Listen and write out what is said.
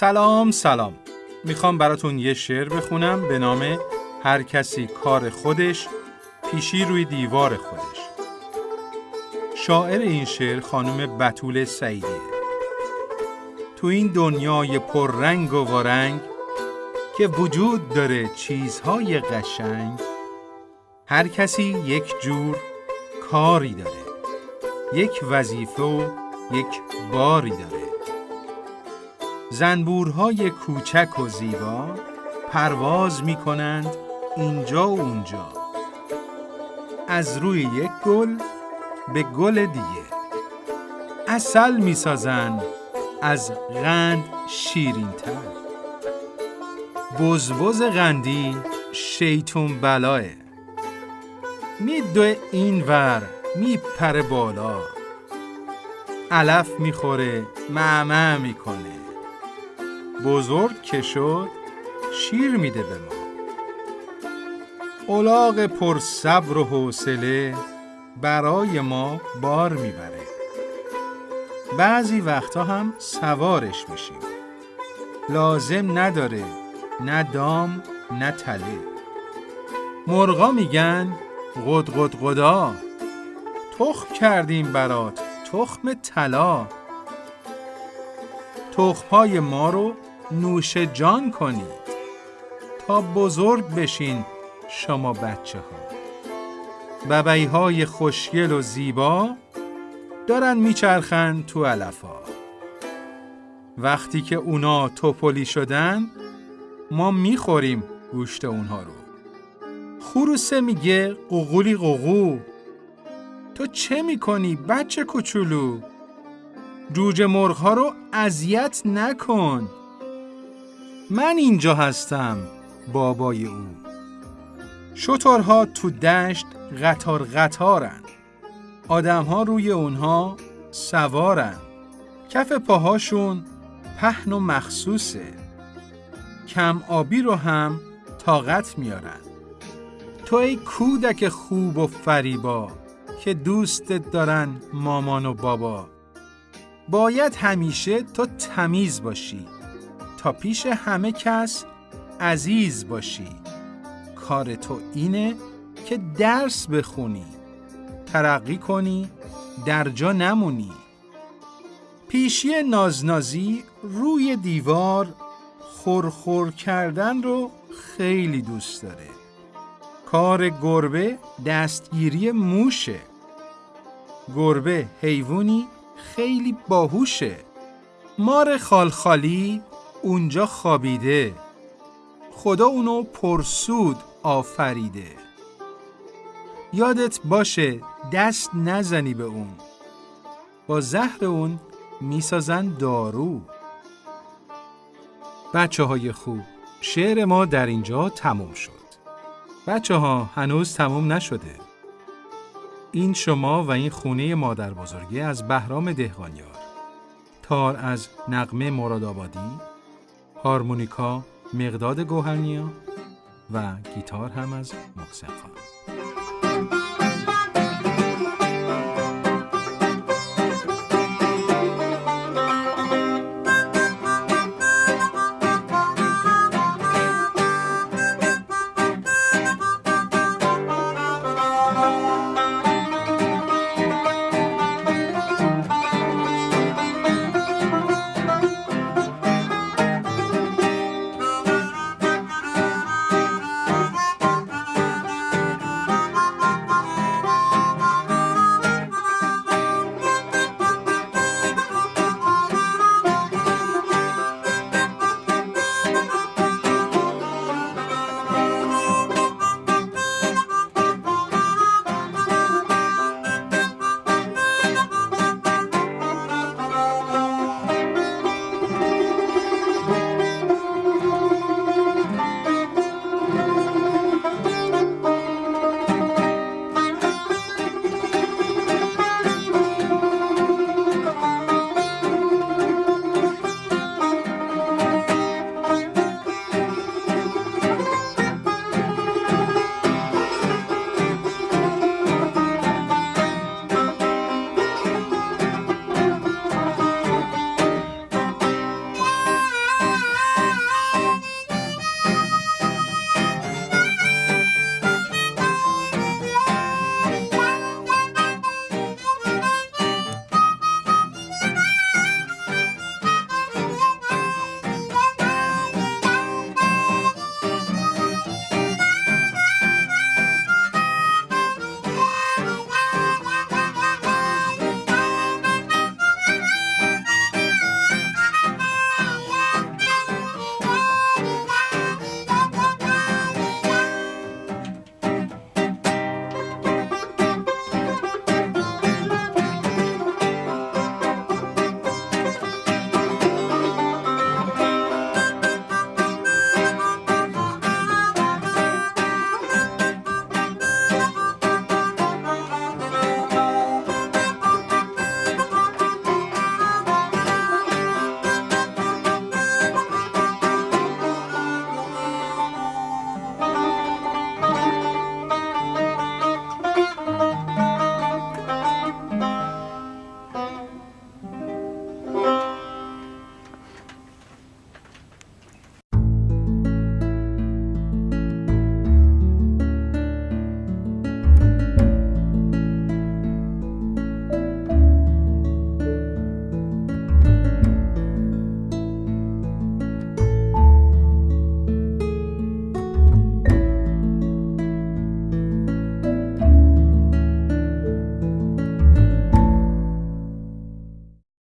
سلام سلام. می‌خوام براتون یه شعر بخونم به نام هر کسی کار خودش پیشی روی دیوار خودش. شاعر این شعر خانم بتول سعیدیه تو این دنیای پررنگ و وارنگ که وجود داره چیزهای قشنگ هر کسی یک جور کاری داره. یک وظیفه و یک باری داره. زنبورهای کوچک و زیبا پرواز می کنند اینجا و اونجا. از روی یک گل به گل دیگه. اصل می سازن از غند شیرین تر بزبز غندی شیطون بلاه میدوه این ور میپره بالا. علف می‌خوره معمع می‌کنه. بزرگ که شد شیر میده به ما. الاغ پر صبر و حوصله برای ما بار می‌بره. بعضی وقتا هم سوارش میشیم. لازم نداره نه دام نه تله. مرغا میگن قد قد قدا تخم کردیم برات تخم طلا. تخمهای ما رو نوش جان کنید تا بزرگ بشین شما بچه ها ببعی های خوشگل و زیبا دارن میچرخن تو علفا. وقتی که اونا توپلی شدن ما می‌خوریم گوشت اونها رو. خروسه میگه قوقولی قوقو تو چه می‌کنی بچه کوچولو؟ جوجه مرغ ها رو اذیت نکن. من اینجا هستم بابای او. شترها تو دشت قطار قطارن. آدمها روی اونها سوارن. کف پاهاشون پهن و مخصوصه. کم آبی رو هم طاقت میارن. تو ای کودک خوب و فریبا که دوستت دارن مامان و بابا. باید همیشه تو تمیز باشی. تا پیش همه کس عزیز باشی. کار تو اینه که درس بخونی ترقی کنی در جا نمونی. پیشی نازنازی روی دیوار خورخور کردن رو خیلی دوست داره. کار گربه دستگیری موشه. گربه حیوانی خیلی باهوشه. مار خالخالی اونجا خوابیده. خدا اونو پرسود آفریده. یادت باشه دست نزنی به اون. با زهر اون می‌سازن دارو. بچه های خوب شعر ما در اینجا تموم شد. بچه ها هنوز تموم نشده. این شما و این خونه مادر بزرگی از بهرام دهقانیار. تار از نقمه مرادآبادی هارمونیکا مقداد گوهرنیا و گیتار هم از محسن خان.